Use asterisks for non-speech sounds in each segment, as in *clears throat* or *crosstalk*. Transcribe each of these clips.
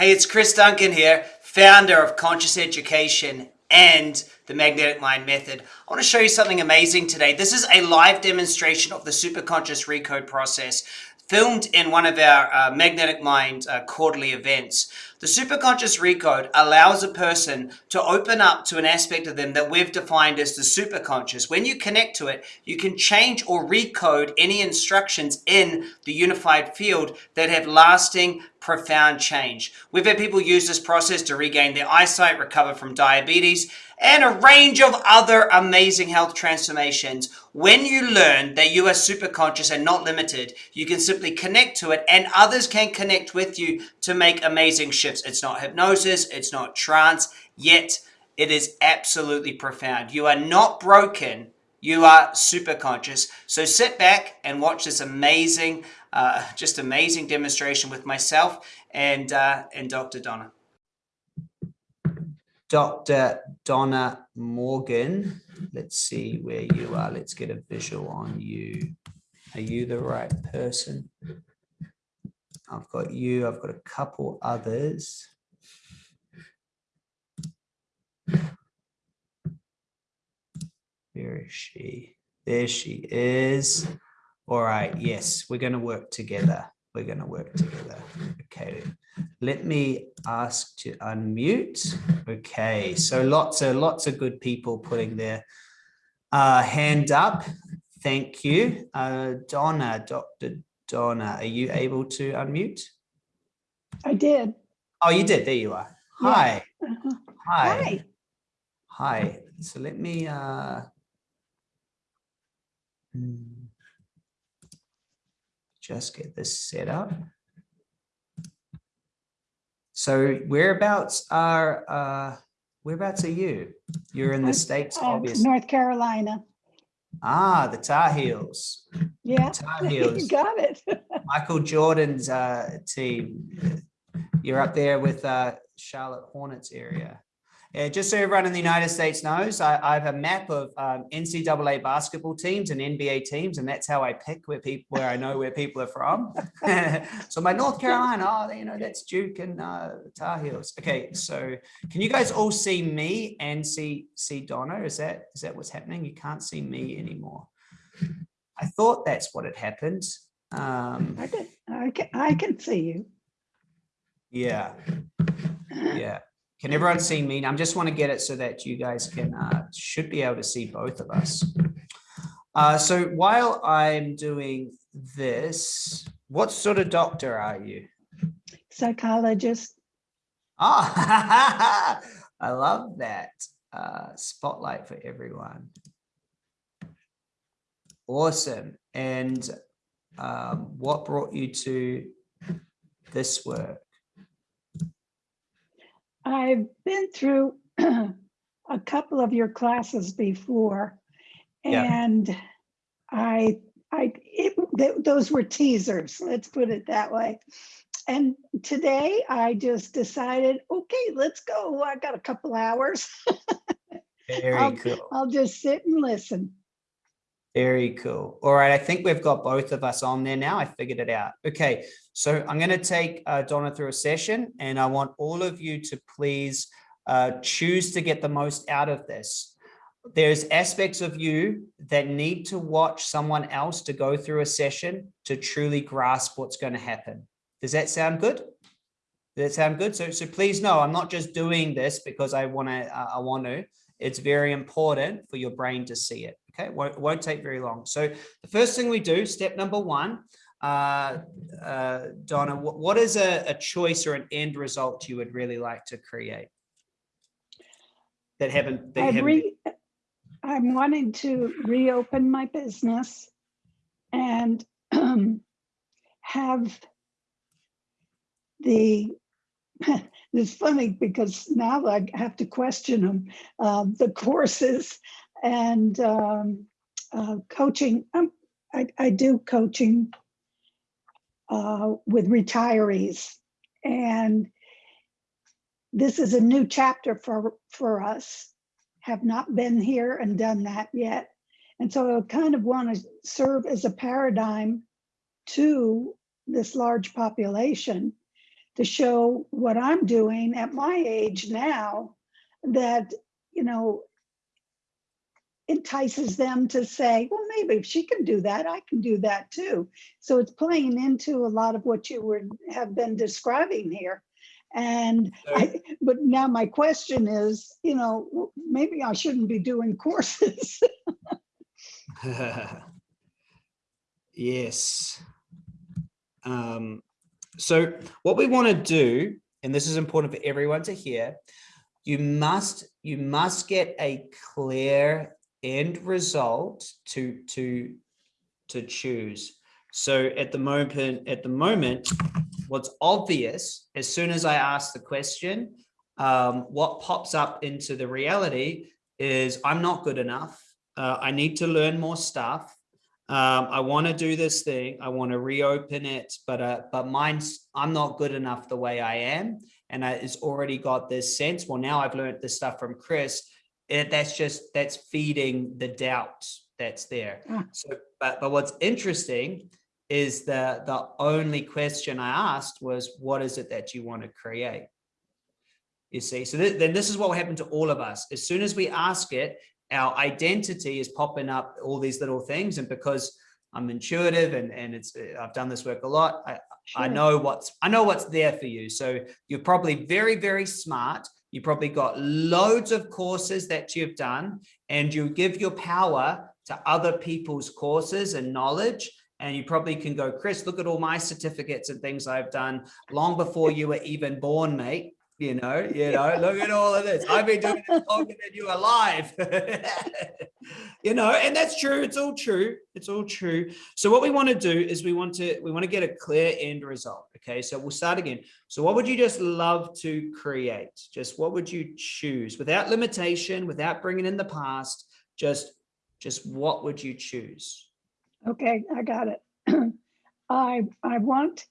Hey, it's Chris Duncan here, founder of Conscious Education and the Magnetic Mind Method. I want to show you something amazing today. This is a live demonstration of the Superconscious Recode process filmed in one of our uh, Magnetic Mind uh, quarterly events. The Superconscious Recode allows a person to open up to an aspect of them that we've defined as the superconscious. When you connect to it, you can change or recode any instructions in the unified field that have lasting, profound change. We've had people use this process to regain their eyesight, recover from diabetes, and a range of other amazing health transformations. When you learn that you are super conscious and not limited, you can simply connect to it and others can connect with you to make amazing shifts. It's not hypnosis, it's not trance, yet it is absolutely profound. You are not broken, you are super conscious. So sit back and watch this amazing, uh, just amazing demonstration with myself and, uh, and Dr. Donna. Dr. Donna Morgan. Let's see where you are. Let's get a visual on you. Are you the right person? I've got you. I've got a couple others. Where is she? There she is. All right. Yes, we're going to work together. We're going to work together. Okay. Let me ask to unmute. Okay, so lots of lots of good people putting their uh, hand up. Thank you. Uh, Donna, Dr. Donna, are you able to unmute? I did. Oh, you did. There you are. Hi. Yeah. Uh. Hi. Hi. Hi. So let me uh, hmm, just get this set up. So whereabouts are uh, whereabouts are you? You're in the states, Uh, obviously. North Carolina. Ah, the Tar Heels. Yeah, Tar *laughs* Heels. you got it. *laughs* Michael Jordan's uh, team. You're up there with uh, Charlotte Hornets area. Yeah, just so everyone in the United States knows, I, I have a map of um, NCAA basketball teams and NBA teams, and that's how I pick where people where I know where people are from. *laughs* so my North Carolina, oh, you know, that's Duke and uh, Tar Heels. Okay, so can you guys all see me and see see Donna? Is that is that what's happening? You can't see me anymore. I thought that's what had happened. Um, I can, I can, I can see you. yeah, yeah. Can everyone see me? I just want to get it so that you guys can uh, should be able to see both of us. Uh, so while I'm doing this, what sort of doctor are you? Psychologist. Ah, *laughs* I love that. Uh, spotlight for everyone. Awesome. And um, what brought you to this work? I've been through *clears throat* a couple of your classes before Yeah. and I, I, it, th- those were teasers, let's put it that way. And today I just decided, okay, let's go. I got a couple hours. *laughs* Very I'll- cool. I'll just sit and listen. Very cool. All right, I think we've got both of us on there now. I figured it out. Okay, so I'm going to take uh, Donna through a session and I want all of you to please uh, choose to get the most out of this. There's aspects of you that need to watch someone else to go through a session to truly grasp what's going to happen. Does that sound good? Does that sound good? So, so please know, I'm not just doing this because I want to, uh, I want to. It's very important for your brain to see it. Okay, it won't, won't take very long. So the first thing we do, step number one, uh, uh, Donna, what, what is a, a choice or an end result you would really like to create? That haven't, that haven't, I'm wanting to reopen my business and have the, *laughs* it's funny because now I have to question them, um, the courses and um, uh, coaching. Um, I, I do coaching uh, with retirees and this is a new chapter for, for us have not been here and done that yet. And so I kind of want to serve as a paradigm to this large population to show what I'm doing at my age now that, you know, entices them to say, well, maybe if she can do that, I can do that too. So it's playing into a lot of what you would have been describing here. And I, but now my question is, you know, maybe I shouldn't be doing courses. *laughs* *laughs* yes. Um, so what we want to do, and this is important for everyone to hear, you must you must get a clear end result to to to choose. So at the moment, at the moment, what's obvious as soon as I ask the question, um, what pops up into the reality is I'm not good enough. Uh, I need to learn more stuff. Um, I want to do this thing. I want to reopen it, but uh, but mine's I'm not good enough the way I am, and I, it's already got this sense. Well, now I've learned this stuff from Chris. It, that's just that's feeding the doubt that's there. Ah. So, but but what's interesting is the the only question I asked was, what is it that you want to create? You see, so th then this is what will happen to all of us. As soon as we ask it, our identity is popping up all these little things. And because I'm intuitive and, and it's, I've done this work a lot, I, I know what's, I know what's there for you. So you're probably very, very smart. You probably got loads of courses that you've done and you give your power to other people's courses and knowledge. And you probably can go, Chris, look at all my certificates and things I've done long before you were even born, mate. You know, you know, look at all of this. I've been doing this longer than you are alive. *laughs* you know, and that's true. It's all true. It's all true. So what we want to do is we want to we want to get a clear end result. Okay, so we'll start again. So what would you just love to create? Just what would you choose without limitation, without bringing in the past? Just just what would you choose? Okay, I got it. *clears throat* I, I want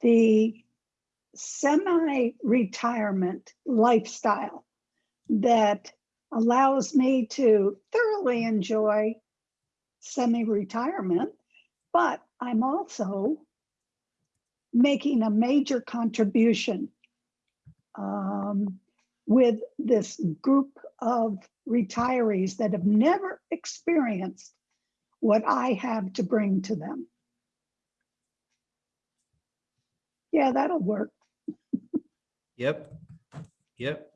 the semi-retirement lifestyle that allows me to thoroughly enjoy semi-retirement, but I'm also making a major contribution um, with this group of retirees that have never experienced what I have to bring to them. Yeah, that'll work. Yep. Yep.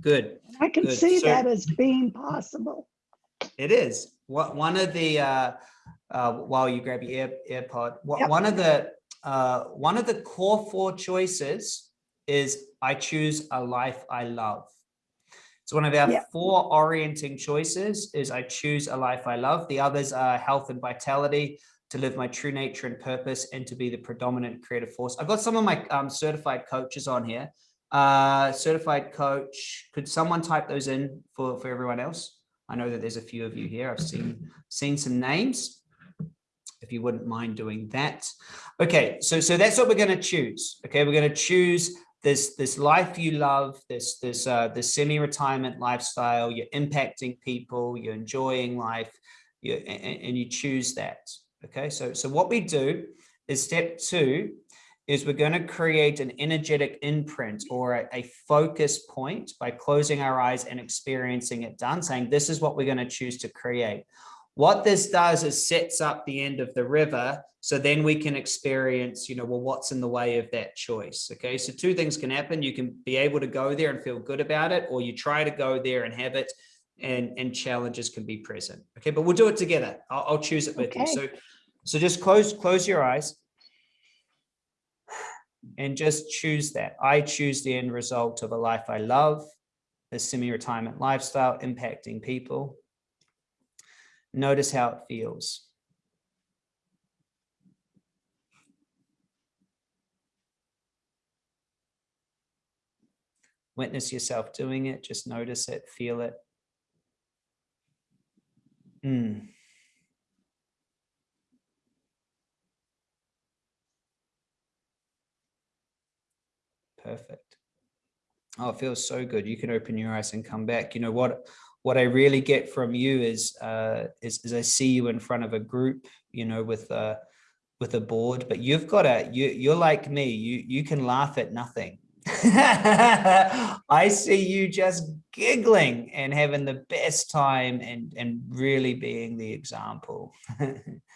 Good. I can Good. see So- that as being possible. It is. What one of the uh, uh, while you grab your Air, AirPod, wha- Yep. one of the uh, one of the core four choices is I choose a life I love. So one of our Yep. four orienting choices is I choose a life I love. The others are health and vitality, to live my true nature and purpose, and to be the predominant creative force. I've got some of my um, certified coaches on here. Uh, certified coach, could someone type those in for, for everyone else? I know that there's a few of you here. I've seen seen some names. If you wouldn't mind doing that. Okay, so so that's what we're going to choose. Okay, we're going to choose this this life you love, this this uh, this semi-retirement lifestyle. You're impacting people. You're enjoying life. You and, and you choose that. Okay, so so what we do is step two is we're going to create an energetic imprint or a, a focus point by closing our eyes and experiencing it done, saying this is what we're going to choose to create. What this does is sets up the end of the river. So then we can experience, you know, well, what's in the way of that choice? Okay. So two things can happen. You can be able to go there and feel good about it, or you try to go there and have it and, and challenges can be present. Okay. But we'll do it together. I'll, I'll choose it with you. Okay. So, so just close, close your eyes and just choose that. I choose the end result of a life I love, a semi-retirement lifestyle impacting people. Notice how it feels. Witness yourself doing it, just notice it, feel it. Hmm. Perfect. Oh, it feels so good. You can open your eyes and come back. You know what? What I really get from you is, uh, is, is I see you in front of a group. You know, with uh, with a board, but you've got a, you, you're like me, you, you can laugh at nothing. *laughs* I see you just giggling and having the best time and, and really being the example.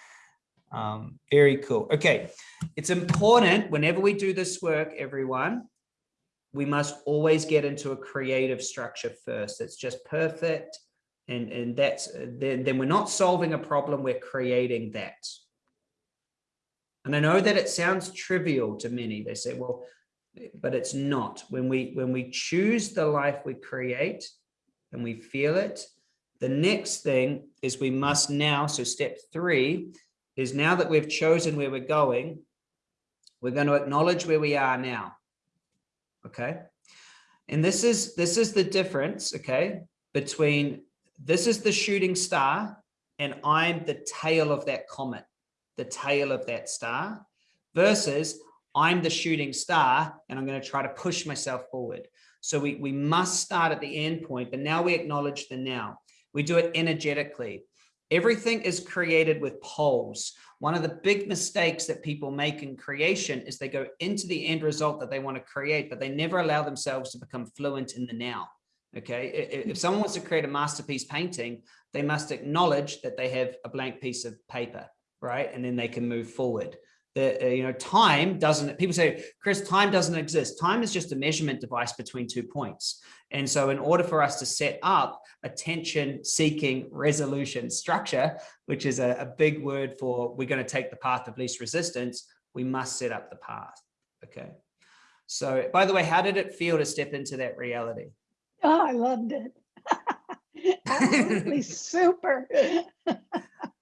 *laughs* um, very cool. Okay, it's important whenever we do this work, everyone, we must always get into a creative structure first. It's just perfect. And, and that's then, then we're not solving a problem, we're creating that. And I know that it sounds trivial to many. They say, well, but it's not. When we when we choose the life we create and we feel it, the next thing is we must now, so step three is now that we've chosen where we're going, we're going to acknowledge where we are now. Okay. And this is this is the difference, okay, between this is the shooting star and I'm the tail of that comet, the tail of that star versus I'm the shooting star and I'm going to try to push myself forward. So we, we must start at the end point, but now we acknowledge the now. We do it energetically. Everything is created with poles. One of the big mistakes that people make in creation is they go into the end result that they want to create, but they never allow themselves to become fluent in the now. Okay. If someone wants to create a masterpiece painting, they must acknowledge that they have a blank piece of paper, right? And then they can move forward that uh, you know time doesn't people say chris time doesn't exist. Time is just a measurement device between two points. And so in order for us to set up attention seeking resolution structure which is a, a big word for we're going to take the path of least resistance we must set up the path okay? So by the way how did it feel to step into that reality? Oh i loved it. *laughs* Absolutely *laughs* super *laughs*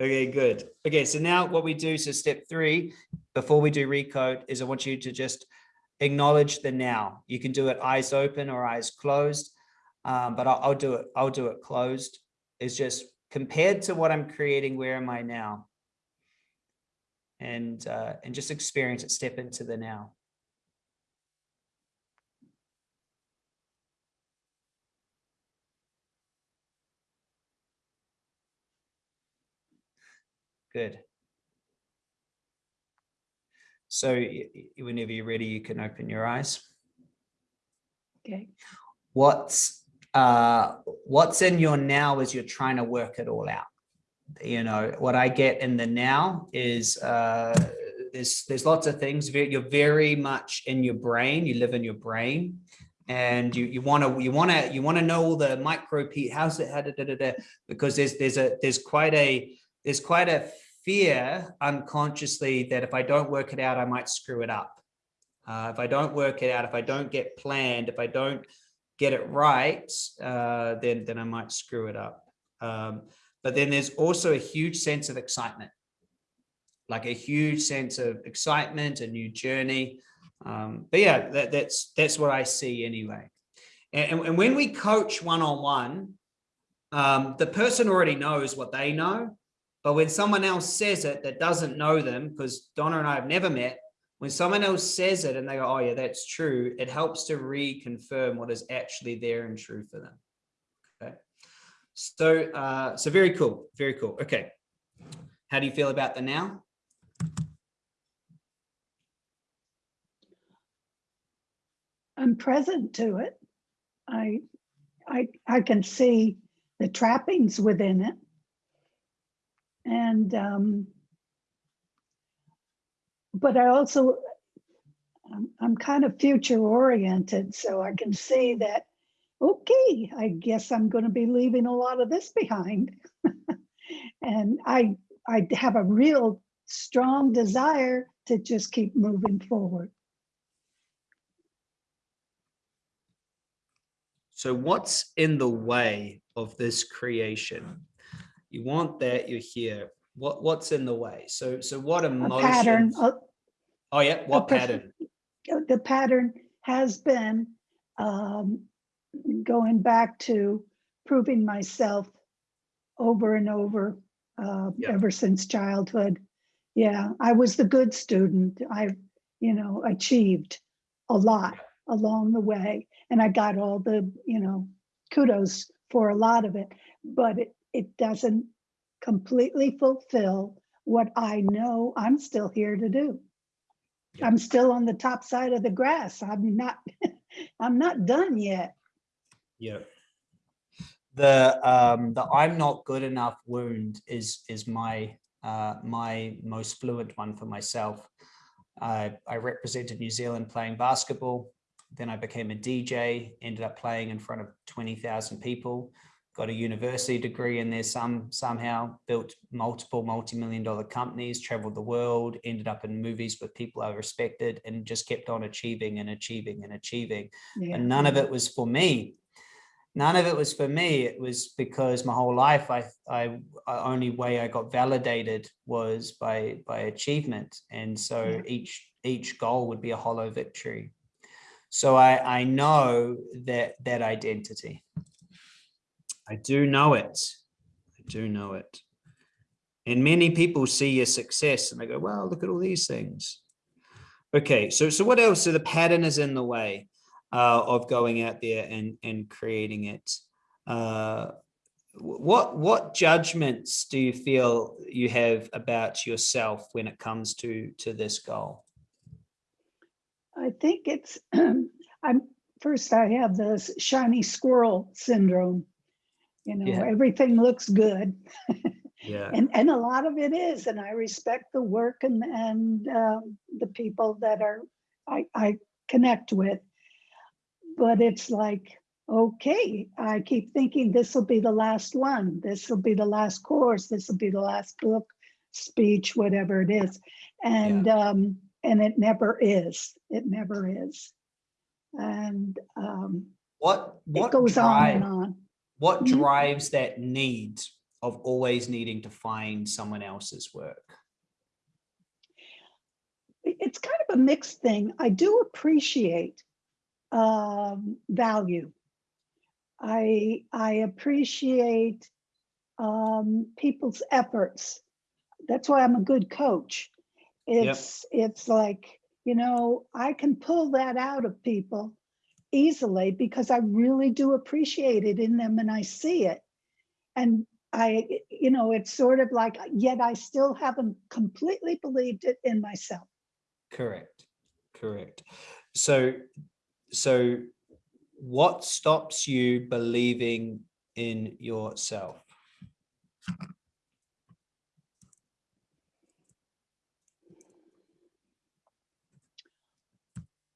Okay, good. Okay, so now what we do, so step three, before we do recode, is I want you to just acknowledge the now. You can do it eyes open or eyes closed, um, but I'll, I'll do it. I'll do it closed. It's just compared to what I'm creating. Where am I now? And uh, and just experience it. Step into the now. Good. So whenever you're ready, you can open your eyes. Okay. What's uh, what's in your now as you're trying to work it all out? You know, what I get in the now is uh, there's there's lots of things. You're very much in your brain. You live in your brain, and you you want to you want to you want to know all the micro how's it how da, da, da, da, because there's there's a there's quite a there's quite a fear unconsciously that if I don't work it out, I might screw it up. Uh, if I don't work it out, if I don't get planned, if I don't get it right, uh, then, then I might screw it up. Um, but then there's also a huge sense of excitement, like a huge sense of excitement, a new journey. Um, but yeah, that, that's, that's what I see anyway. And, and when we coach one-on-one, -on -one, um, the person already knows what they know but when someone else says it that doesn't know them, because Donna and I have never met, when someone else says it and they go, oh yeah, that's true, it helps to reconfirm what is actually there and true for them. Okay. So, uh, so very cool, very cool. Okay. How do you feel about the now? I'm present to it. I, I, I can see the trappings within it and um, but I also I'm, I'm kind of future oriented, so I can see that. Okay, I guess I'm going to be leaving a lot of this behind, *laughs* and I I have a real strong desire to just keep moving forward. So what's in the way of this creation? You want that you're here. What what's in the way? So so what emotion pattern oh yeah what pattern? the pattern has been um, going back to proving myself over and over uh, ever since childhood. Yeah i was the good student. I you know achieved a lot along the way and i got all the you know kudos for a lot of it. But it, it doesn't completely fulfill what I know I'm still here to do. I'm still on the top side of the grass. I'm not, *laughs* I'm not done yet. Yeah. The um the I'm not good enough wound is is my uh my most fluent one for myself. I I represented New Zealand playing basketball. Then I became a DJ, ended up playing in front of 20,000 people, got a university degree in there some somehow, built multiple multi-million dollar companies, traveled the world, ended up in movies with people I respected and just kept on achieving and achieving and achieving. Yeah. and none of it was for me. None of it was for me. It was because my whole life i i only way i got validated was by by achievement. And so Yeah. each each goal would be a hollow victory. So i i know that that identity i do know it i do know it and many people see your success and they go well look at all these things okay so so what else so the pattern is in the way uh, of going out there and and creating it. Uh, what what judgments do you feel you have about yourself when it comes to to this goal? I think it's, *clears throat* I'm, first I have this shiny squirrel syndrome. You know, Yeah. everything looks good *laughs* Yeah, and, and a lot of it is, and I respect the work and, and uh, the people that are, I, I connect with. But it's like, okay, I keep thinking this will be the last one. This will be the last course. This will be the last book, speech, whatever it is. And, um, and it never is. It never is. And, um, what it what goes on and on. What Mhm. drives that need of always needing to find someone else's work? it's kind of a mixed thing. I do appreciate um, value. I I appreciate um, people's efforts. That's why I'm a good coach. It's it's like you know I can pull that out of people easily because I really do appreciate it in them and I see it. And I, you know, it's sort of like, yet I still haven't completely believed it in myself. Correct, correct. So, so what stops you believing in yourself?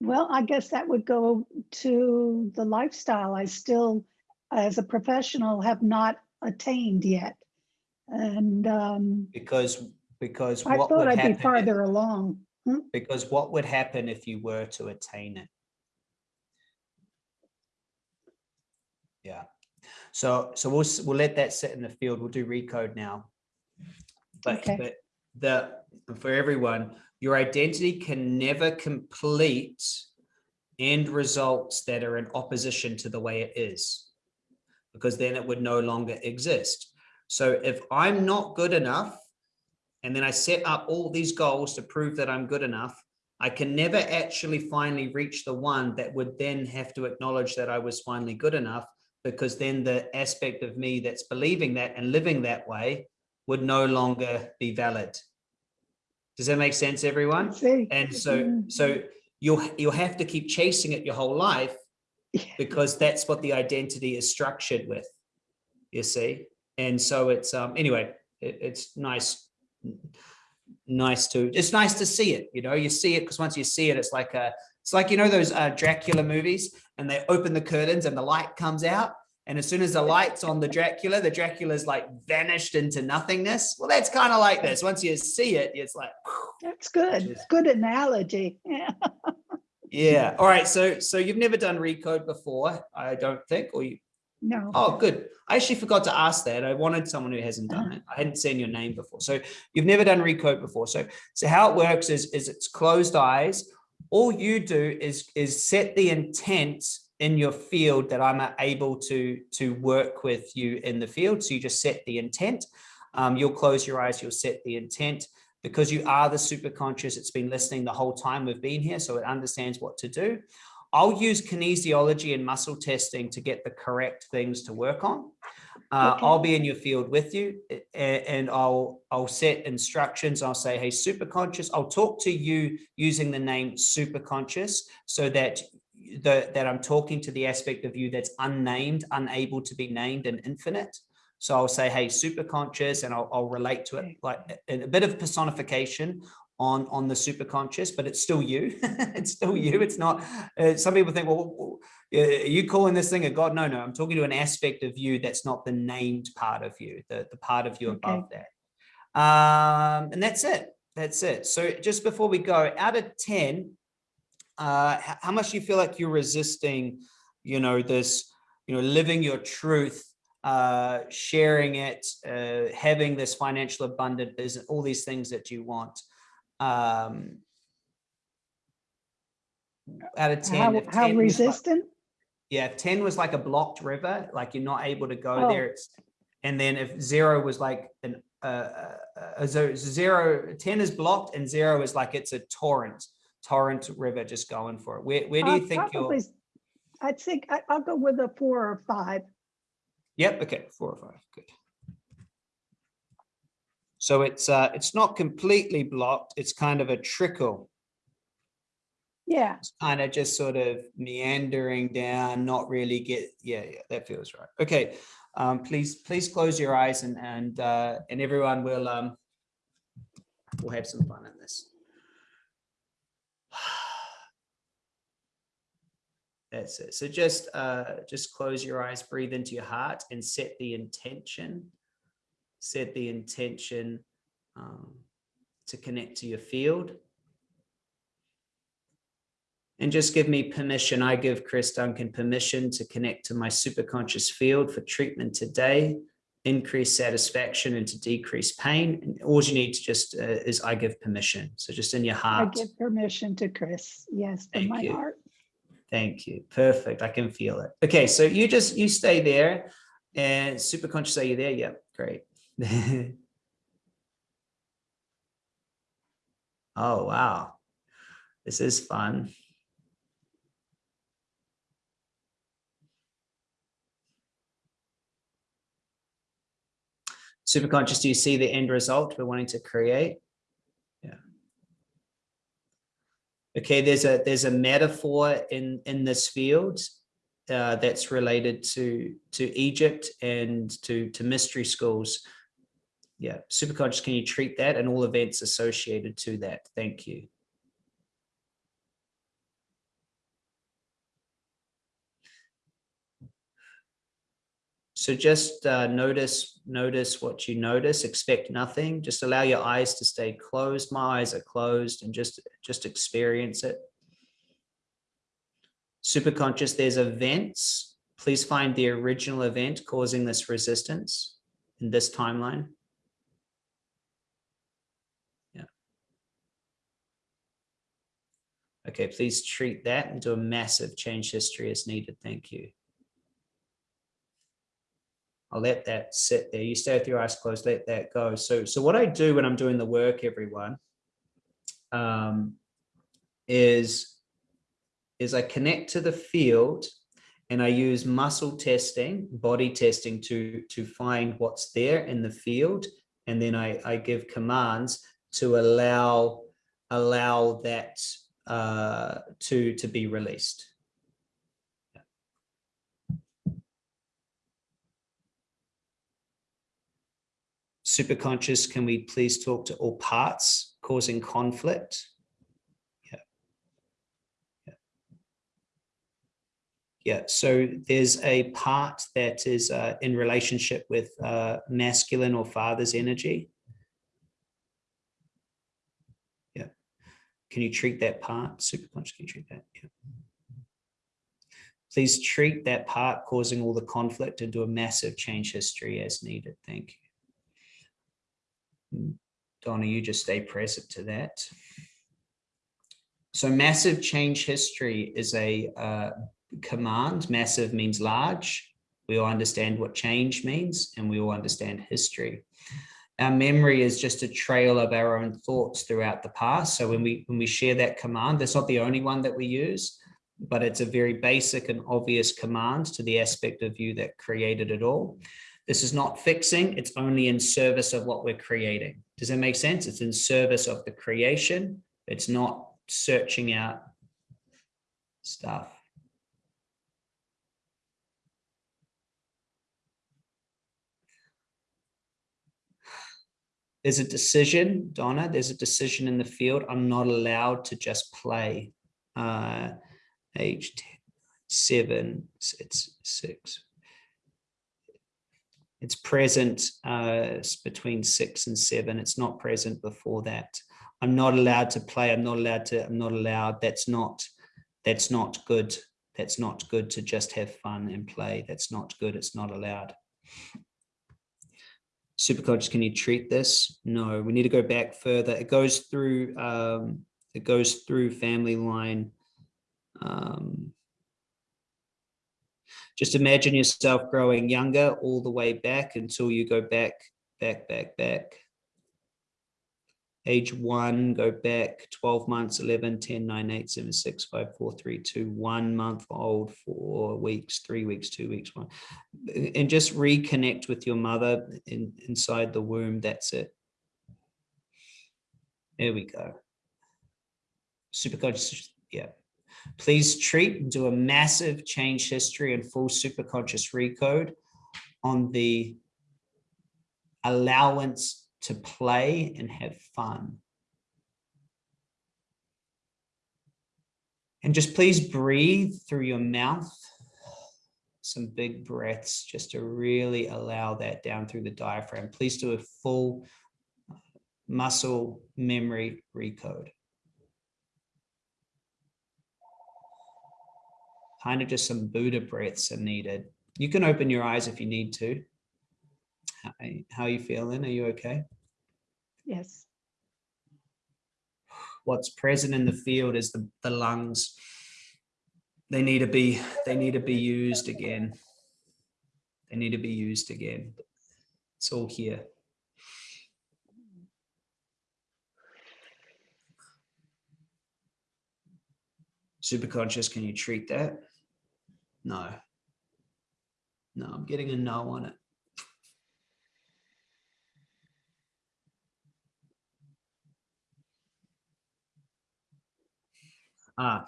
Well, I guess that would go to the lifestyle I still, as a professional, have not attained yet. And um, Because, because I what thought would I'd happen? be if- farther along. Because what would happen if you were to attain it? Yeah. So, so we'll, we'll let that sit in the field. We'll do recode now. But, Okay. but the, for everyone, your identity can never complete end results that are in opposition to the way it is. Because then it would no longer exist. So if I'm not good enough, and then I set up all these goals to prove that I'm good enough, I can never actually finally reach the one that would then have to acknowledge that I was finally good enough, because then the aspect of me that's believing that and living that way would no longer be valid. Does that make sense, everyone? And so, so you'll, you'll have to keep chasing it your whole life because that's what the identity is structured with, you see? And so it's, um, anyway, it, it's nice, nice to, it's nice to see it, you know, you see it because once you see it, it's like a, it's like, you know, those uh, Dracula movies and they open the curtains and the light comes out. And as soon as the light's on the Dracula, the Dracula's like vanished into nothingness. Well, that's kind of like this. Once you see it, it's like, That's good. Just- Good analogy. Yeah. *laughs* yeah. All right. So, so you've never done recode before, I don't think, or you, No. Oh, good. I actually forgot to ask that. I wanted someone who hasn't done it. I hadn't seen your name before. So you've never done recode before. So, so how it works is, is it's closed eyes. All you do is, is set the intent in your field that I'm able to, to work with you in the field. So you just set the intent. Um, you'll close your eyes, you'll set the intent because you are the super conscious. It's been listening the whole time we've been here. So it understands what to do. I'll use kinesiology and muscle testing to get the correct things to work on. Uh, Okay. I'll be in your field with you and, and I'll, I'll set instructions. I'll say, hey, super conscious. I'll talk to you using the name super conscious so that the, that I'm talking to the aspect of you that's unnamed, unable to be named and infinite. So I'll say, hey, super conscious, and I'll, I'll relate to it like a, a bit of personification on, on the super conscious, but it's still you. *laughs* it's still you. It's not, uh, some people think, well, uh, are you calling this thing a god? No, no, I'm talking to an aspect of you that's not the named part of you, the, the part of you Okay. above that. Um, and that's it. That's it. So just before we go, out of 10, uh, how much do you feel like you're resisting, you know, this, you know, living your truth, uh, sharing it, uh, having this financial abundant business, all these things that you want? Um, out of 10, How, if how 10 was like- resistant? yeah, if 10 was like a blocked river, like you're not able to go Oh. there. It's, and then if zero was like an, uh, uh, uh, so zero, 10 is blocked and zero is like it's a torrent, torrent river just going for it. Where, where do Uh, you think you're? probably- I think I- I'll go with a four or five. Yep, okay, four or five, good. So it's, uh, it's not completely blocked. It's kind of a trickle. Yeah, It's kind of just sort of meandering down, not really get, yeah, yeah, that feels right. Okay, um, please, please close your eyes and, and, uh, and everyone will, um, we'll have some fun in this. That's it. So just, uh, just close your eyes, breathe into your heart and set the intention. Set the intention, um, to connect to your field. And just give me permission. I give Chris Duncan permission to connect to my superconscious field for treatment today, increase satisfaction and to decrease pain. And all you need to just uh, is I give permission. So just in your heart. I give permission to Chris. Yes, from Thank my you. heart. Thank you. Perfect. I can feel it. Okay, so you just you stay there and super conscious are you there? Yep, great. *laughs* oh wow. This is fun. Super conscious, do you see the end result we're wanting to create? Yeah. Okay, there's a there's a metaphor in in this field uh, that's related to to Egypt and to to mystery schools. Yeah, superconscious, can you treat that and all events associated to that? Thank you. So just uh, notice, notice what you notice, expect nothing, just allow your eyes to stay closed. My eyes are closed and just, just experience it. Superconscious, there's events. Please find the original event causing this resistance in this timeline. Yeah. Okay, please treat that and do a massive change history as needed. Thank you. I'll let that sit there. You stay with your eyes closed, let that go. So, so what I do when I'm doing the work, everyone, um, is, is I connect to the field and I use muscle testing, body testing to, to find what's there in the field. And then I, I give commands to allow, allow that uh, to, to be released. Superconscious, can we please talk to all parts causing conflict? Yeah. Yeah. Yeah, so there's a part that is uh, in relationship with uh, masculine or father's energy. Yeah. Can you treat that part? Superconscious, can you treat that? Yeah. Please treat that part causing all the conflict do a massive change history as needed. Thank you. Donna, you just stay present to that. So massive change history is a uh, command. Massive means large. We all understand what change means and we all understand history. Our memory is just a trail of our own thoughts throughout the past. So when we when we share that command, that's not the only one that we use, but it's a very basic and obvious command to the aspect of you that created it all. This is not fixing, it's only in service of what we're creating. Does that make sense? It's in service of the creation. It's not searching out stuff. There's a decision, Donna, there's a decision in the field. I'm not allowed to just play. Uh, age 10, seven, it's six. It's present uh, between six and seven. It's not present before that. I'm not allowed to play. I'm not allowed to, I'm not allowed. That's not, that's not good. That's not good to just have fun and play. That's not good. It's not allowed. Superconscious, can you treat this? No, we need to go back further. It goes through, um, it goes through family line. Um, just imagine yourself growing younger all the way back until you go back, back, back, back age one, go back 12 months, 11, 10, 9, 8, 7, 6, 5, 4, 3, 2, one month old, four weeks, three weeks, two weeks, one. And just reconnect with your mother in, inside the womb. That's it. There we go. Superconscious, yeah. Please treat and do a massive change history and full superconscious recode on the allowance to play and have fun. And just please breathe through your mouth, some big breaths just to really allow that down through the diaphragm. Please do a full muscle memory recode. Kind of just some Buddha breaths are needed. You can open your eyes if you need to. How, how are you feeling? Are you okay? Yes. What's present in the field is the, the lungs. They need to be, they need to be used again. They need to be used again. It's all here. Super conscious, can you treat that? No. No, I'm getting a no on it. Ah.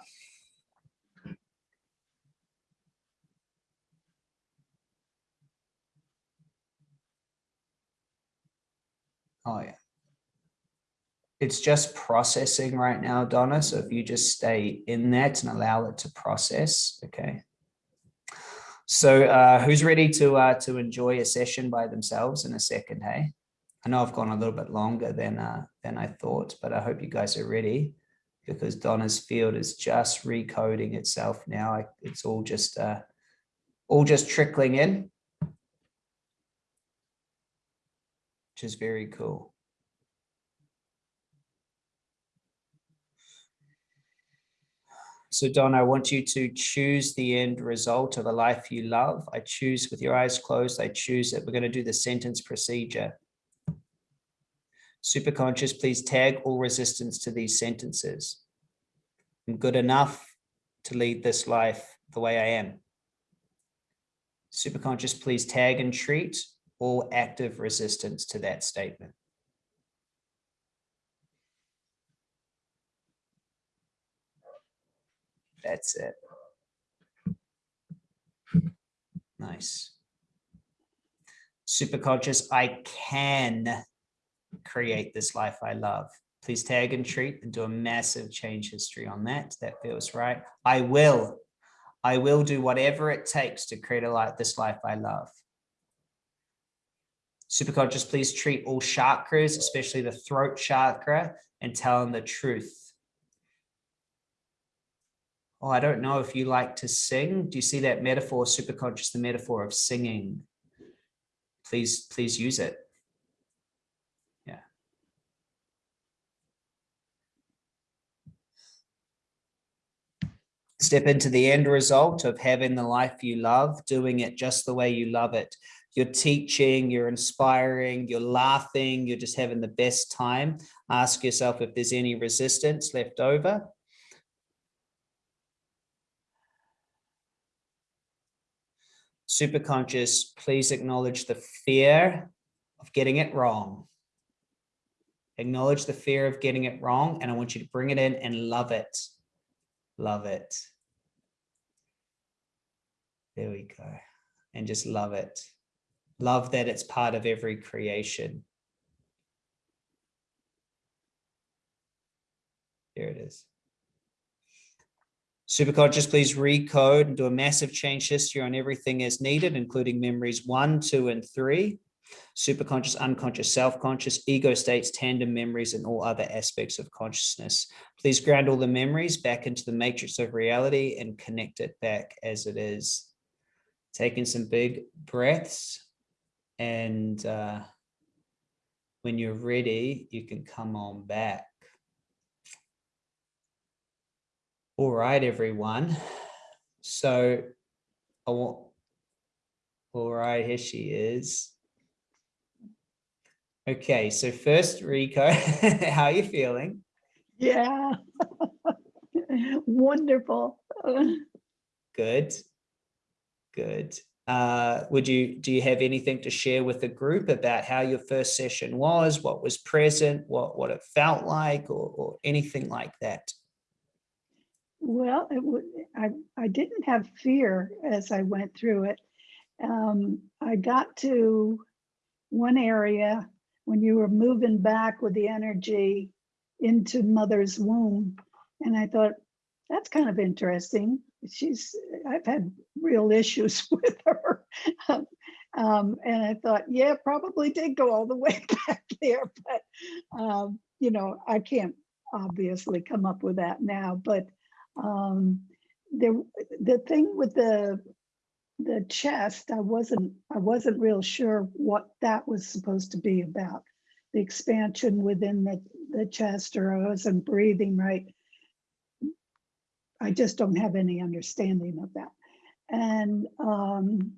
Oh, yeah. It's just processing right now, Donna. So if you just stay in that and allow it to process, okay. So uh, who's ready to uh, to enjoy a session by themselves in a second, hey? I know I've gone a little bit longer than uh, than I thought, but I hope you guys are ready because Donna's field is just recoding itself now. It's all just uh, all just trickling in, which is very cool. So Don, I want you to choose the end result of a life you love. I choose with your eyes closed. I choose it. We're going to do the sentence procedure. Superconscious, please tag all resistance to these sentences. I'm good enough to lead this life the way I am. Superconscious, please tag and treat all active resistance to that statement. That's it. Nice. Superconscious, I can create this life I love. Please tag and treat and do a massive change history on that. That feels right. I will. I will do whatever it takes to create a life, this life I love. Superconscious, please treat all chakras, especially the throat chakra, and tell them the truth. Oh, I don't know if you like to sing. Do you see that metaphor, superconscious, the metaphor of singing? Please, please use it. Yeah. Step into the end result of having the life you love, doing it just the way you love it. You're teaching, you're inspiring, you're laughing, you're just having the best time. Ask yourself if there's any resistance left over. Superconscious, please acknowledge the fear of getting it wrong. Acknowledge the fear of getting it wrong, and I want you to bring it in and love it. Love it. There we go. And just love it. Love that it's part of every creation. There it is. Superconscious, please recode and do a massive change history on everything as needed, including memories one, two, and three. Superconscious, unconscious, self-conscious, ego states, tandem memories, and all other aspects of consciousness. Please ground all the memories back into the matrix of reality and connect it back as it is. Taking some big breaths and uh, when you're ready, you can come on back. All right, everyone. So, I want, all right, here she is. Okay, so first, Rico, *laughs* how are you feeling? Yeah. *laughs* Wonderful. Good, good. Uh, would you, do you have anything to share with the group about how your first session was, what was present, what, what it felt like, or, or anything like that? Well, it I didn't have fear as I went through it. Um, I got to one area when you were moving back with the energy into mother's womb. And I thought, that's kind of interesting. She's, I've had real *laughs* issues with her. *laughs* um, and I thought, yeah, probably did go all the way *laughs* back there, but, um, you know, I can't obviously come up with that now, but um, there, the thing with the the chest, I wasn't I wasn't real sure what that was supposed to be about. The expansion within the, the chest, or I wasn't breathing right. I just don't have any understanding of that. And um,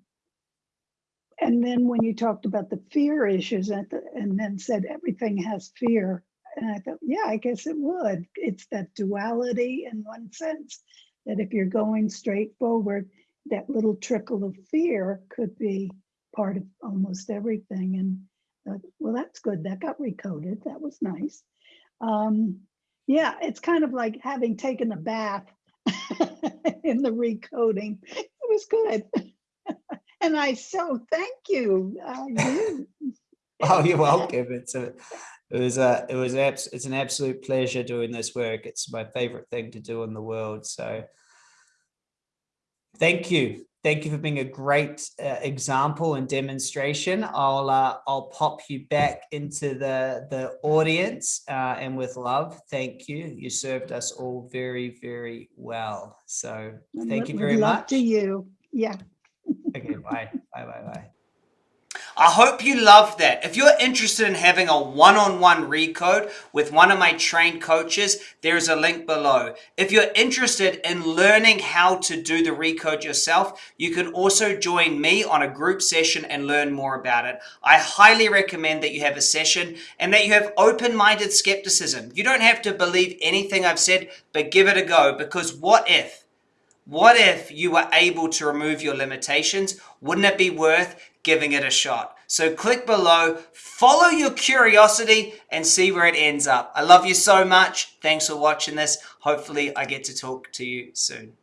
and then when you talked about the fear issues the, and then said everything has fear, and I thought, yeah, I guess it would. It's that duality in one sense that if you're going straight forward, that little trickle of fear could be part of almost everything. And uh, well, that's good. That got recoded. That was nice. Um, yeah, it's kind of like having taken a bath *laughs* in the recoding. It was good. *laughs* and I so thank you. oh, you're welcome. It's a it was a it was abs it's an absolute pleasure doing this work. It's my favorite thing to do in the world. So thank you. Thank you for being a great uh, example and demonstration. I'll uh, I'll pop you back into the the audience uh, and with love. Thank you. You served us all very very well. So thank you very love much. to you. Yeah. okay. Bye. Bye. Bye. Bye. I hope you love that. If you're interested in having a one-on-one -on -one recode with one of my trained coaches, there's a link below. If you're interested in learning how to do the recode yourself, you can also join me on a group session and learn more about it. I highly recommend that you have a session and that you have open-minded skepticism. You don't have to believe anything I've said, but give it a go because what if? What if you were able to remove your limitations? Wouldn't it be worth giving it a shot. So click below, follow your curiosity and see where it ends up. I love you so much. Thanks for watching this. Hopefully I get to talk to you soon.